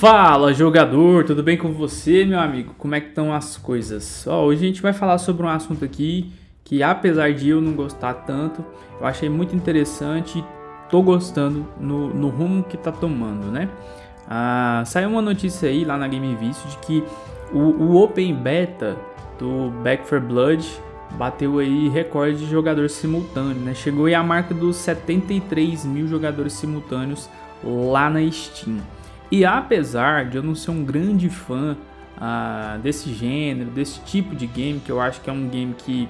Fala jogador, tudo bem com você meu amigo? Como é que estão as coisas? Ó, hoje a gente vai falar sobre um assunto aqui que apesar de eu não gostar tanto, eu achei muito interessante e tô gostando no, no rumo que tá tomando, né? Ah, saiu uma notícia aí lá na Game Vício de que o, o Open Beta do Back 4 Blood bateu aí recorde de jogadores simultâneos, né? Chegou aí a marca dos 73 mil jogadores simultâneos lá na Steam. E apesar de eu não ser um grande fã ah, desse gênero, desse tipo de game, que eu acho que é um game que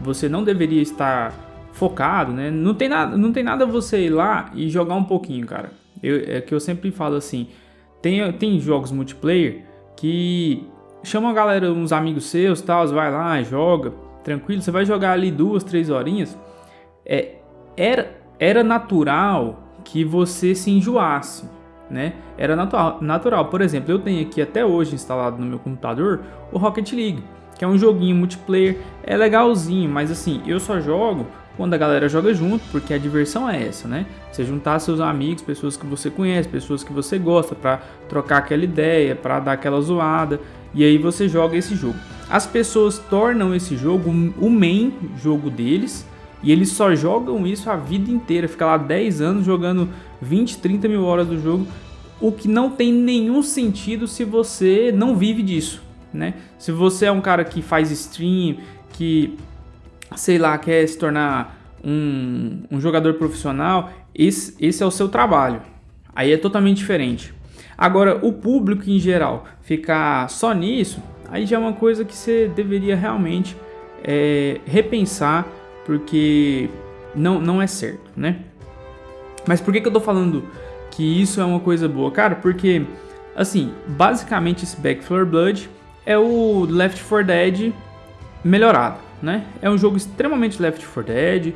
você não deveria estar focado, né? Não tem nada, não tem nada você ir lá e jogar um pouquinho, cara. Eu, é que eu sempre falo assim, tem, tem jogos multiplayer que chama a galera, uns amigos seus, tal, vai lá, joga, tranquilo, você vai jogar ali duas, três horinhas. É, era, era natural que você se enjoasse, né? Era natural. Por exemplo, eu tenho aqui até hoje instalado no meu computador o Rocket League, que é um joguinho multiplayer, é legalzinho, mas assim, eu só jogo quando a galera joga junto, porque a diversão é essa, né? Você juntar seus amigos, pessoas que você conhece, pessoas que você gosta, para trocar aquela ideia, para dar aquela zoada, e aí você joga esse jogo. As pessoas tornam esse jogo o main jogo deles, e eles só jogam isso a vida inteira, fica lá 10 anos jogando 20, 30 mil horas do jogo, o que não tem nenhum sentido se você não vive disso, né? Se você é um cara que faz stream, que, sei lá, quer se tornar um, um jogador profissional, esse, esse é o seu trabalho. Aí é totalmente diferente. Agora, o público em geral ficar só nisso, aí já é uma coisa que você deveria realmente é, repensar porque não, não é certo, né? Mas por que, que eu tô falando que isso é uma coisa boa? Cara, porque, assim, basicamente esse Back 4 Blood é o Left 4 Dead melhorado, né? É um jogo extremamente Left 4 Dead,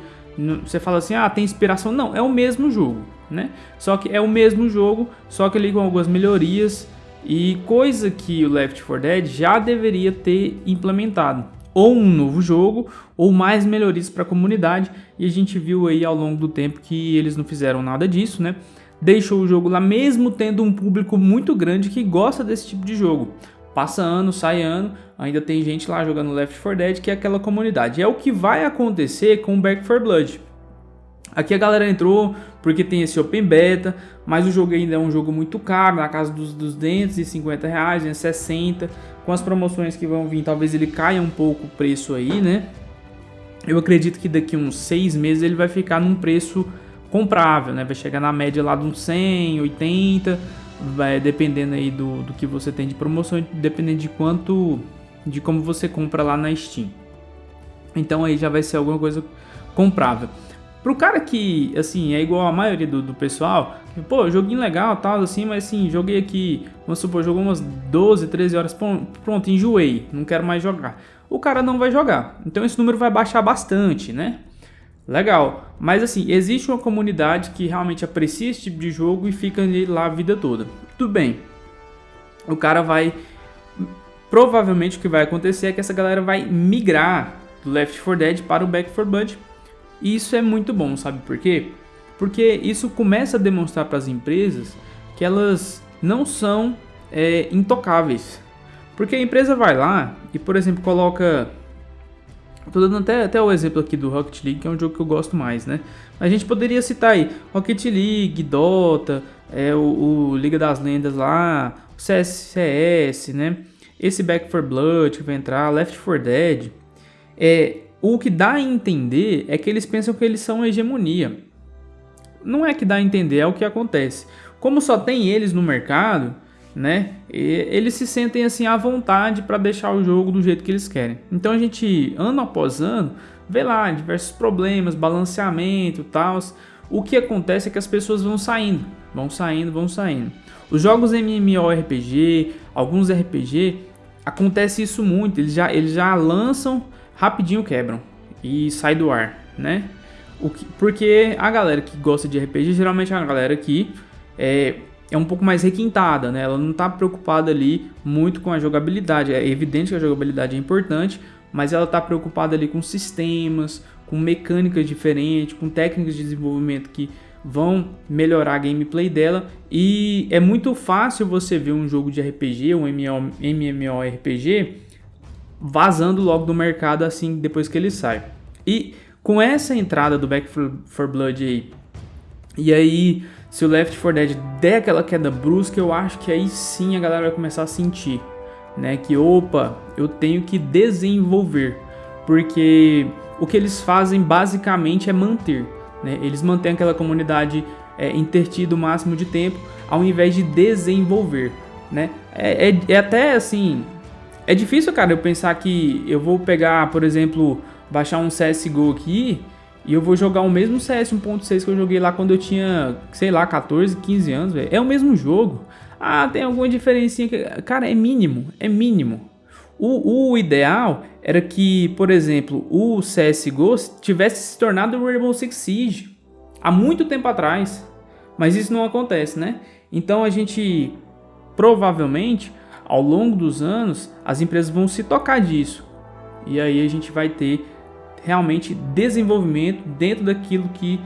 você fala assim, ah, tem inspiração. Não, é o mesmo jogo, né? Só que é o mesmo jogo, só que ali com algumas melhorias e coisa que o Left 4 Dead já deveria ter implementado ou um novo jogo ou mais melhorias para a comunidade e a gente viu aí ao longo do tempo que eles não fizeram nada disso, né? Deixou o jogo lá mesmo tendo um público muito grande que gosta desse tipo de jogo. Passa ano, sai ano, ainda tem gente lá jogando Left 4 Dead que é aquela comunidade. É o que vai acontecer com Back 4 Blood. Aqui a galera entrou porque tem esse Open Beta, mas o jogo ainda é um jogo muito caro, na casa dos 250 reais, 260. Com as promoções que vão vir, talvez ele caia um pouco o preço aí, né? Eu acredito que daqui uns 6 meses ele vai ficar num preço comprável, né? Vai chegar na média lá de uns 100, 80, vai dependendo aí do, do que você tem de promoção, dependendo de quanto, de como você compra lá na Steam. Então aí já vai ser alguma coisa comprável. Pro cara que, assim, é igual a maioria do, do pessoal, pô, joguinho legal tal, assim, mas assim, joguei aqui, vamos supor, jogou umas 12, 13 horas, pronto, enjoei, não quero mais jogar. O cara não vai jogar, então esse número vai baixar bastante, né? Legal, mas assim, existe uma comunidade que realmente aprecia esse tipo de jogo e fica lá a vida toda. Tudo bem, o cara vai, provavelmente o que vai acontecer é que essa galera vai migrar do Left 4 Dead para o Back 4 Blood, e isso é muito bom, sabe por quê? Porque isso começa a demonstrar para as empresas que elas não são é, intocáveis. Porque a empresa vai lá e, por exemplo, coloca... Estou dando até, até o exemplo aqui do Rocket League, que é um jogo que eu gosto mais, né? A gente poderia citar aí Rocket League, Dota, é, o, o Liga das Lendas lá, CSCS, né? Esse Back 4 Blood que vai entrar, Left 4 Dead. É, o que dá a entender é que eles pensam que eles são hegemonia. Não é que dá a entender, é o que acontece. Como só tem eles no mercado, né? Eles se sentem assim à vontade para deixar o jogo do jeito que eles querem. Então a gente, ano após ano, vê lá diversos problemas, balanceamento, tal. O que acontece é que as pessoas vão saindo, vão saindo, vão saindo. Os jogos MMORPG, alguns RPG, acontece isso muito. Eles já, eles já lançam rapidinho quebram e sai do ar, né? O que, porque a galera que gosta de RPG geralmente é uma galera que é, é um pouco mais requintada, né? Ela não está preocupada ali muito com a jogabilidade. É evidente que a jogabilidade é importante, mas ela está preocupada ali com sistemas, com mecânicas diferentes, com técnicas de desenvolvimento que vão melhorar a gameplay dela e é muito fácil você ver um jogo de RPG, um MMORPG, vazando logo do mercado assim depois que ele sai. E com essa entrada do Back 4 Blood aí, e aí se o Left 4 Dead der aquela queda brusca, eu acho que aí sim a galera vai começar a sentir, né, que opa, eu tenho que desenvolver, porque o que eles fazem basicamente é manter. Né? Eles mantêm aquela comunidade é, intertida o máximo de tempo, ao invés de desenvolver. Né? É, é, é até assim. É difícil, cara, eu pensar que eu vou pegar, por exemplo, baixar um CSGO aqui e eu vou jogar o mesmo CS 1.6 que eu joguei lá quando eu tinha, sei lá, 14, 15 anos, velho. É o mesmo jogo. Ah, tem alguma diferença que... Cara, é mínimo, é mínimo. O, o, ideal era que, por exemplo, o CSGO tivesse se tornado o Rainbow Six Siege há muito tempo atrás, mas isso não acontece, né? Então a gente, provavelmente, ao longo dos anos, as empresas vão se tocar disso. E aí a gente vai ter realmente desenvolvimento dentro daquilo que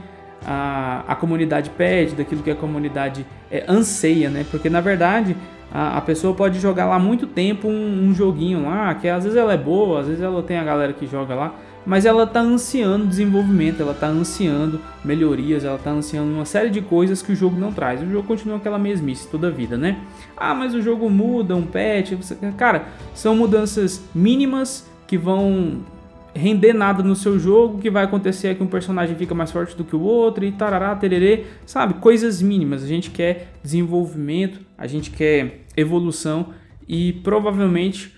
a, a comunidade pede, daquilo que a comunidade é, anseia, né? Porque na verdade a, a, pessoa pode jogar lá muito tempo um, um, joguinho lá, que às vezes ela é boa, às vezes ela tem a galera que joga lá, mas ela tá ansiando desenvolvimento, ela tá ansiando melhorias, ela tá ansiando uma série de coisas que o jogo não traz. O jogo continua aquela mesmice toda a vida, né? Ah, mas o jogo muda, um patch, cara, são mudanças mínimas que vão render nada no seu jogo, que vai acontecer é que um personagem fica mais forte do que o outro e tarará, tererê, sabe? Coisas mínimas. A gente quer desenvolvimento, a gente quer evolução e provavelmente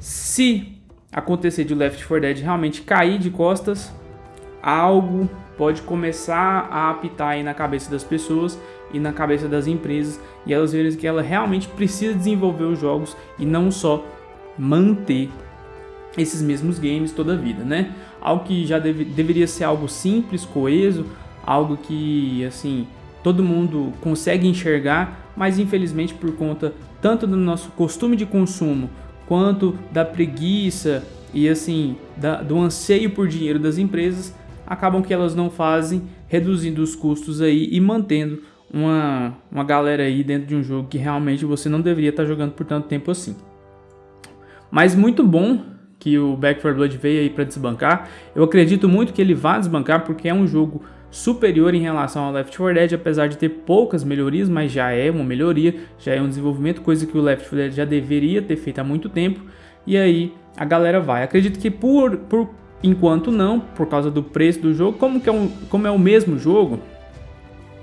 se acontecer de Left 4 Dead realmente cair de costas, algo pode começar a apitar aí na cabeça das pessoas e na cabeça das empresas e elas verem que ela realmente precisa desenvolver os jogos e não só manter esses mesmos games toda a vida, né? Algo que já deve, deveria ser algo simples, coeso, algo que, assim, todo mundo consegue enxergar, mas infelizmente por conta tanto do nosso costume de consumo, quanto da preguiça e, assim, da, do anseio por dinheiro das empresas, acabam que elas não fazem, reduzindo os custos aí e mantendo uma, uma galera aí dentro de um jogo que realmente você não deveria estar jogando por tanto tempo assim. Mas muito bom que o Back 4 Blood veio aí para desbancar. Eu acredito muito que ele vá desbancar porque é um jogo superior em relação ao Left 4 Dead, apesar de ter poucas melhorias, mas já é uma melhoria, já é um desenvolvimento, coisa que o Left 4 Dead já deveria ter feito há muito tempo. E aí a galera vai. Acredito que por, por enquanto não, por causa do preço do jogo, como, que é, um, como é o mesmo jogo,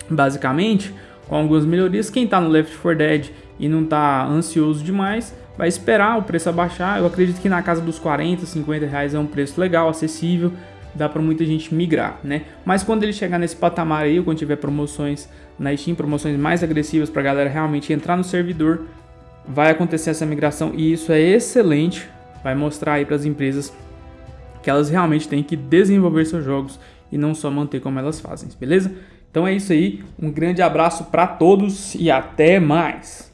basicamente, com algumas melhorias, quem está no Left 4 Dead e não está ansioso demais, vai esperar o preço abaixar. Eu acredito que na casa dos 40, 50 reais é um preço legal, acessível, dá para muita gente migrar, né? Mas quando ele chegar nesse patamar aí, quando tiver promoções na Steam, promoções mais agressivas para a galera realmente entrar no servidor, vai acontecer essa migração e isso é excelente, vai mostrar aí para as empresas que elas realmente têm que desenvolver seus jogos e não só manter como elas fazem, beleza? Então é isso aí, um grande abraço para todos e até mais!